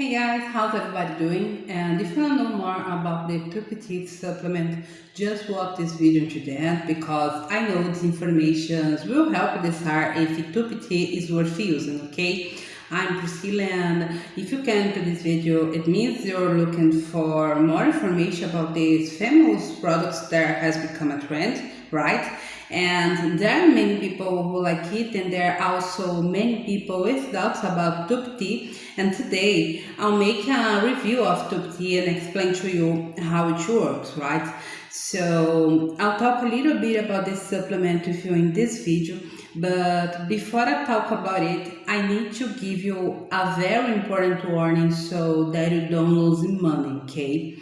Hey guys, how's everybody doing? And if you want to know more about the Tupi supplement, just watch this video to the end because I know this information will help decide if Tupi is worth using, okay? I'm Priscilla and if you came to this video, it means you're looking for more information about these famous products that has become a trend, right? And there are many people who like it and there are also many people with doubts about Tupi and today I'll make a review of Tupi and explain to you how it works, right? So I'll talk a little bit about this supplement with you in this video but before I talk about it, I need to give you a very important warning so that you don't lose money, okay?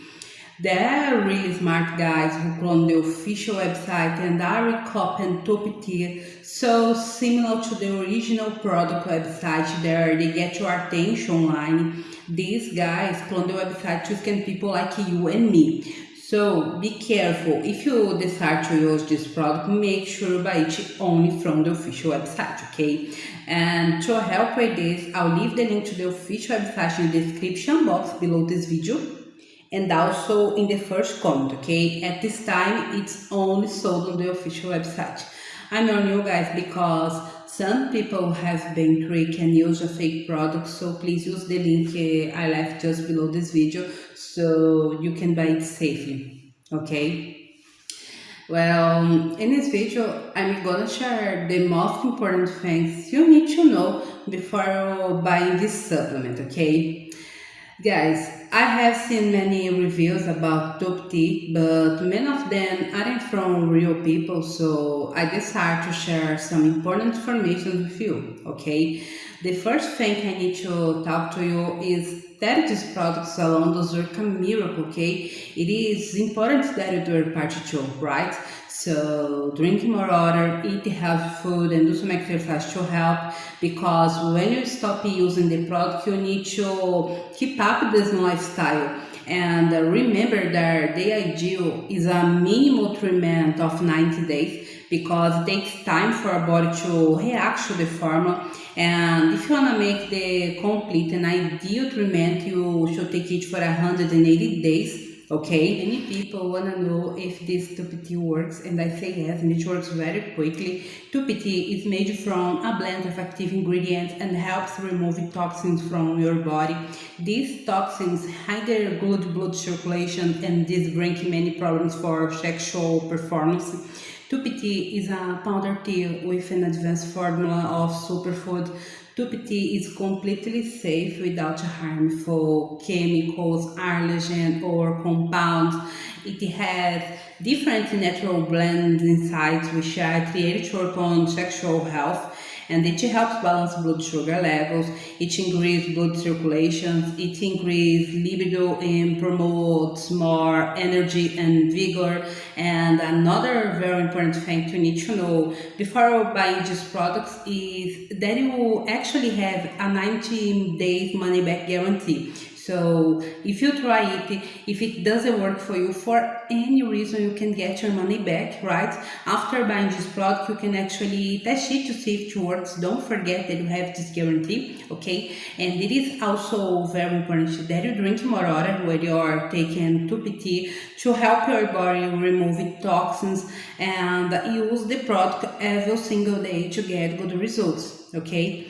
There are really smart guys who clone the official website and are recopying top tier, so similar to the original product website there, they get your attention online. These guys clone the website to scam people like you and me. So be careful, if you decide to use this product, make sure you buy it only from the official website, okay? And to help with this, I'll leave the link to the official website in the description box below this video and also in the first comment, okay? At this time, it's only sold on the official website. I'm on you guys because some people have been tricked and use a fake product, so please use the link uh, I left just below this video so you can buy it safely, okay? Well, in this video, I'm gonna share the most important things you need to know before buying this supplement, okay? Guys, I have seen many reviews about Tupi, but many of them aren't from real people, so I decided to share some important information with you, okay? The first thing I need to talk to you is that these products alone does work a miracle, okay? It is important that you do your part too, right? So drink more water, eat healthy food and do some exercise to help because when you stop using the product you need to keep up this lifestyle. And uh, remember that the ideal is a minimal treatment of 90 days because it takes time for our body to react to the formula. And if you want to make the complete and ideal treatment you should take it for 180 days okay. Many people want to know if this Tupi works and i say yes and it works very quickly. Tupi is made from a blend of active ingredients and helps remove toxins from your body. These toxins hinder good blood circulation and this brings many problems for sexual performance. Tupi is a powder tea with an advanced formula of superfood Tupi is completely safe without harmful chemicals, allergen or compounds. It has different natural blends inside which are created to sexual health and it helps balance blood sugar levels, it increases blood circulation, it increases libido and promotes more energy and vigor. And another very important thing to need to know before buying these products is that you will actually have a 90 days money back guarantee. So if you try it, if it doesn't work for you for any reason, you can get your money back, right? After buying this product, you can actually test it to see if it works. Don't forget that you have this guarantee, okay? And it is also very important that you drink more water when you're taking Tupi to help your body remove toxins and use the product every single day to get good results, okay?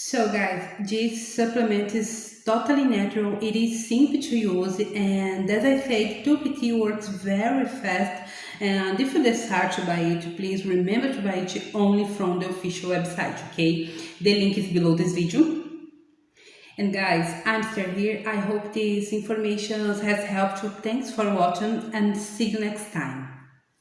So guys, this supplement is totally natural, it is simple to use and as I said, Tupi works very fast and if you decide to buy it, please remember to buy it only from the official website, okay? The link is below this video. And guys, I'm still here. I hope this information has helped you. Thanks for watching and see you next time.